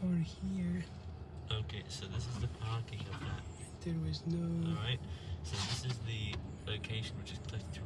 car here. Okay, so this is the parking of that. There was no. Alright, so this is the location which is close to